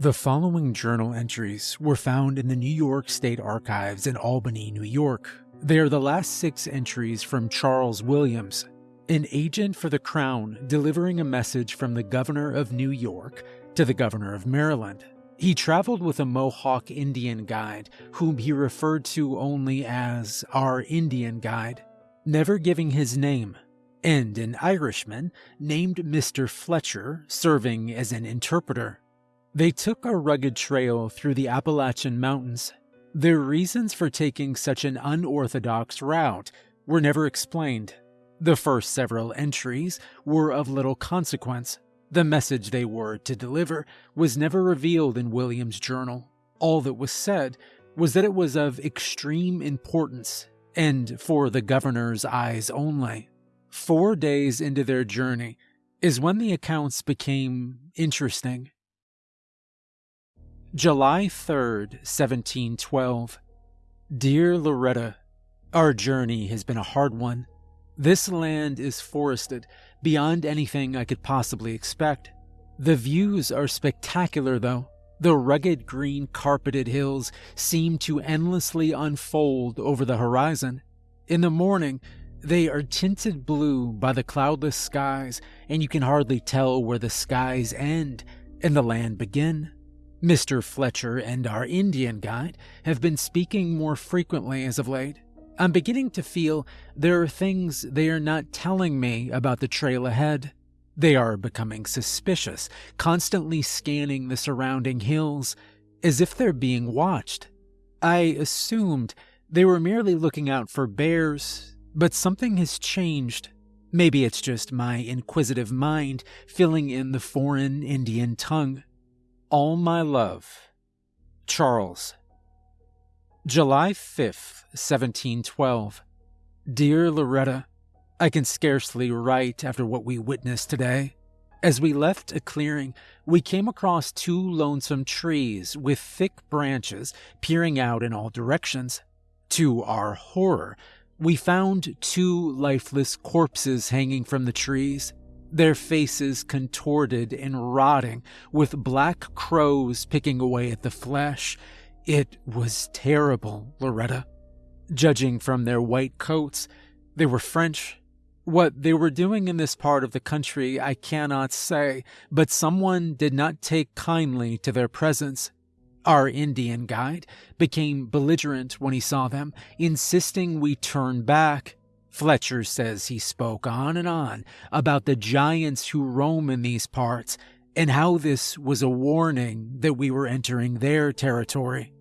The following journal entries were found in the New York State Archives in Albany, New York. They are the last six entries from Charles Williams, an agent for the Crown delivering a message from the Governor of New York to the Governor of Maryland. He traveled with a Mohawk Indian guide, whom he referred to only as our Indian guide, never giving his name, and an Irishman named Mr. Fletcher serving as an interpreter. They took a rugged trail through the Appalachian Mountains. Their reasons for taking such an unorthodox route were never explained. The first several entries were of little consequence. The message they were to deliver was never revealed in William's journal. All that was said was that it was of extreme importance and for the governor's eyes only. Four days into their journey is when the accounts became interesting. July 3rd, 1712. Dear Loretta, Our journey has been a hard one. This land is forested beyond anything I could possibly expect. The views are spectacular, though. The rugged green carpeted hills seem to endlessly unfold over the horizon. In the morning, they are tinted blue by the cloudless skies, and you can hardly tell where the skies end and the land begin. Mr. Fletcher and our Indian guide have been speaking more frequently as of late. I'm beginning to feel there are things they are not telling me about the trail ahead. They are becoming suspicious, constantly scanning the surrounding hills, as if they're being watched. I assumed they were merely looking out for bears, but something has changed. Maybe it's just my inquisitive mind filling in the foreign Indian tongue. All My Love. Charles. July 5th, 1712. Dear Loretta, I can scarcely write after what we witnessed today. As we left a clearing, we came across two lonesome trees with thick branches peering out in all directions. To our horror, we found two lifeless corpses hanging from the trees their faces contorted and rotting, with black crows picking away at the flesh. It was terrible, Loretta. Judging from their white coats, they were French. What they were doing in this part of the country, I cannot say, but someone did not take kindly to their presence. Our Indian guide became belligerent when he saw them, insisting we turn back. Fletcher says he spoke on and on about the giants who roam in these parts and how this was a warning that we were entering their territory.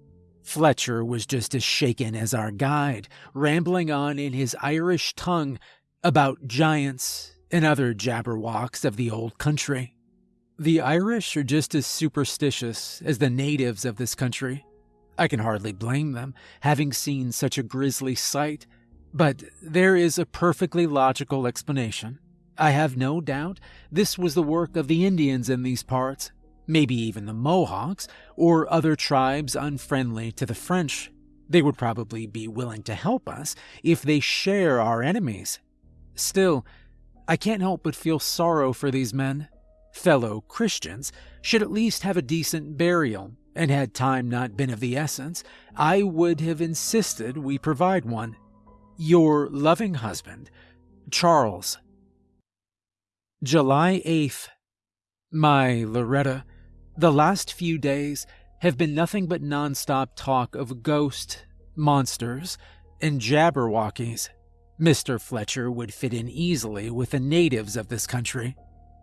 Fletcher was just as shaken as our guide, rambling on in his Irish tongue about giants and other jabberwocks of the old country. The Irish are just as superstitious as the natives of this country. I can hardly blame them, having seen such a grisly sight but there is a perfectly logical explanation. I have no doubt this was the work of the Indians in these parts, maybe even the Mohawks, or other tribes unfriendly to the French. They would probably be willing to help us if they share our enemies. Still, I can't help but feel sorrow for these men. Fellow Christians should at least have a decent burial, and had time not been of the essence, I would have insisted we provide one. Your loving husband, Charles. July 8th. My Loretta, the last few days have been nothing but nonstop talk of ghosts, monsters, and jabberwockies. Mr. Fletcher would fit in easily with the natives of this country.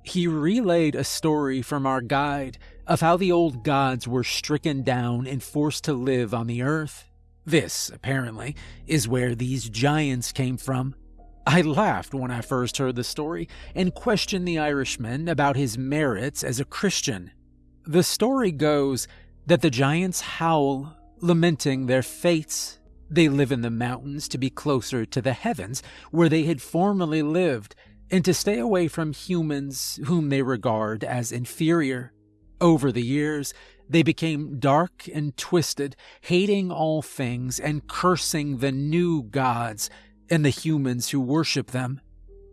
He relayed a story from our guide of how the old gods were stricken down and forced to live on the earth this, apparently, is where these giants came from. I laughed when I first heard the story and questioned the Irishman about his merits as a Christian. The story goes that the giants howl, lamenting their fates. They live in the mountains to be closer to the heavens where they had formerly lived and to stay away from humans whom they regard as inferior. Over the years, they became dark and twisted, hating all things and cursing the new gods and the humans who worship them.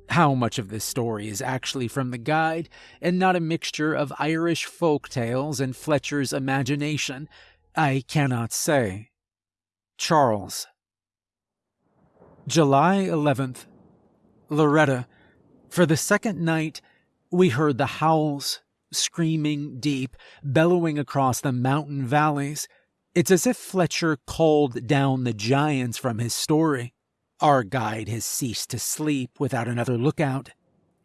How much of this story is actually from the guide and not a mixture of Irish folk tales and Fletcher's imagination, I cannot say. Charles. July 11th. Loretta. For the second night, we heard the howls, screaming deep, bellowing across the mountain valleys. It's as if Fletcher called down the giants from his story. Our guide has ceased to sleep without another lookout.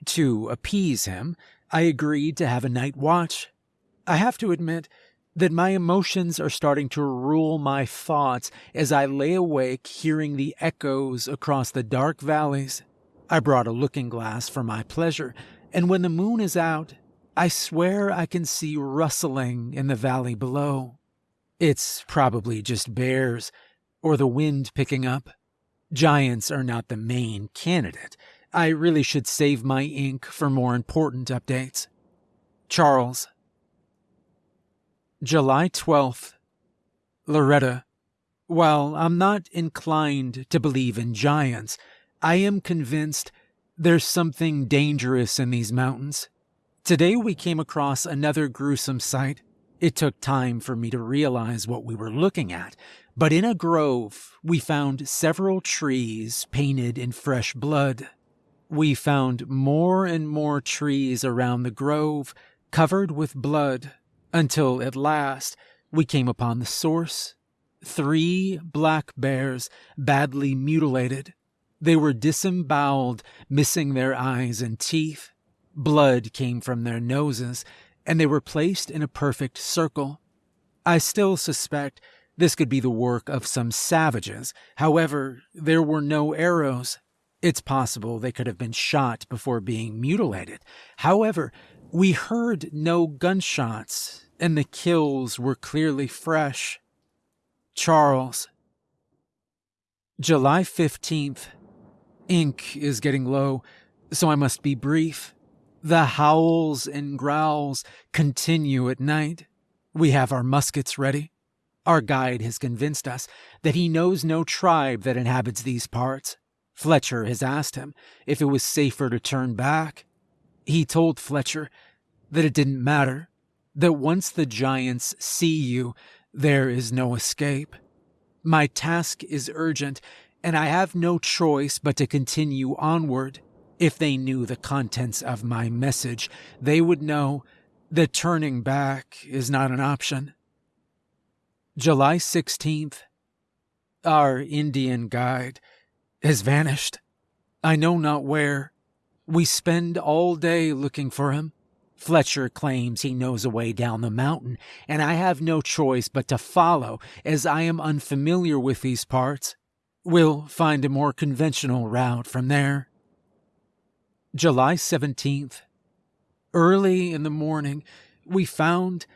To appease him, I agreed to have a night watch. I have to admit that my emotions are starting to rule my thoughts as I lay awake hearing the echoes across the dark valleys. I brought a looking glass for my pleasure, and when the moon is out, I swear I can see rustling in the valley below. It's probably just bears or the wind picking up. Giants are not the main candidate. I really should save my ink for more important updates. Charles. July 12th. Loretta. While I'm not inclined to believe in giants, I am convinced there's something dangerous in these mountains. Today we came across another gruesome sight. It took time for me to realize what we were looking at, but in a grove we found several trees painted in fresh blood. We found more and more trees around the grove covered with blood until at last we came upon the source. Three black bears badly mutilated they were disemboweled, missing their eyes and teeth. Blood came from their noses, and they were placed in a perfect circle. I still suspect this could be the work of some savages. However, there were no arrows. It's possible they could have been shot before being mutilated. However, we heard no gunshots, and the kills were clearly fresh. Charles. July 15th, Ink is getting low, so I must be brief. The howls and growls continue at night. We have our muskets ready. Our guide has convinced us that he knows no tribe that inhabits these parts. Fletcher has asked him if it was safer to turn back. He told Fletcher that it didn't matter, that once the giants see you, there is no escape. My task is urgent, and I have no choice but to continue onward. If they knew the contents of my message, they would know that turning back is not an option. July 16th. Our Indian guide has vanished. I know not where. We spend all day looking for him. Fletcher claims he knows a way down the mountain, and I have no choice but to follow, as I am unfamiliar with these parts. We'll find a more conventional route from there. July 17th. Early in the morning, we found,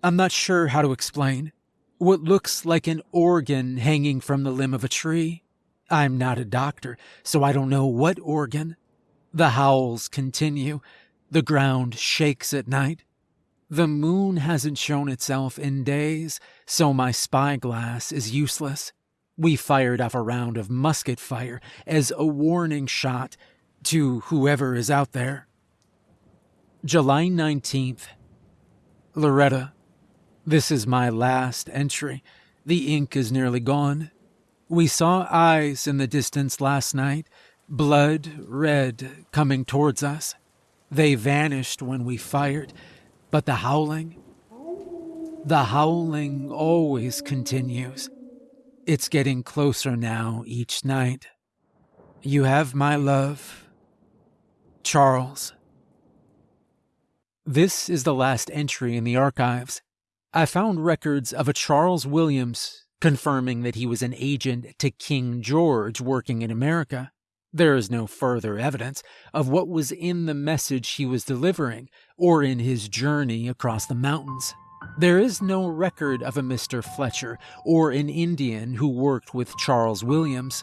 I'm not sure how to explain, what looks like an organ hanging from the limb of a tree. I'm not a doctor, so I don't know what organ. The howls continue. The ground shakes at night. The moon hasn't shown itself in days, so my spyglass is useless. We fired off a round of musket fire as a warning shot to whoever is out there. July 19th. Loretta. This is my last entry. The ink is nearly gone. We saw eyes in the distance last night, blood red, coming towards us. They vanished when we fired, but the howling, the howling always continues. It's getting closer now each night. You have my love. Charles. This is the last entry in the archives. I found records of a Charles Williams confirming that he was an agent to King George working in America. There is no further evidence of what was in the message he was delivering or in his journey across the mountains. There is no record of a Mr. Fletcher or an Indian who worked with Charles Williams.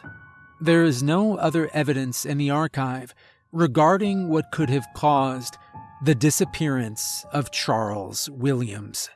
There is no other evidence in the archive regarding what could have caused the disappearance of Charles Williams.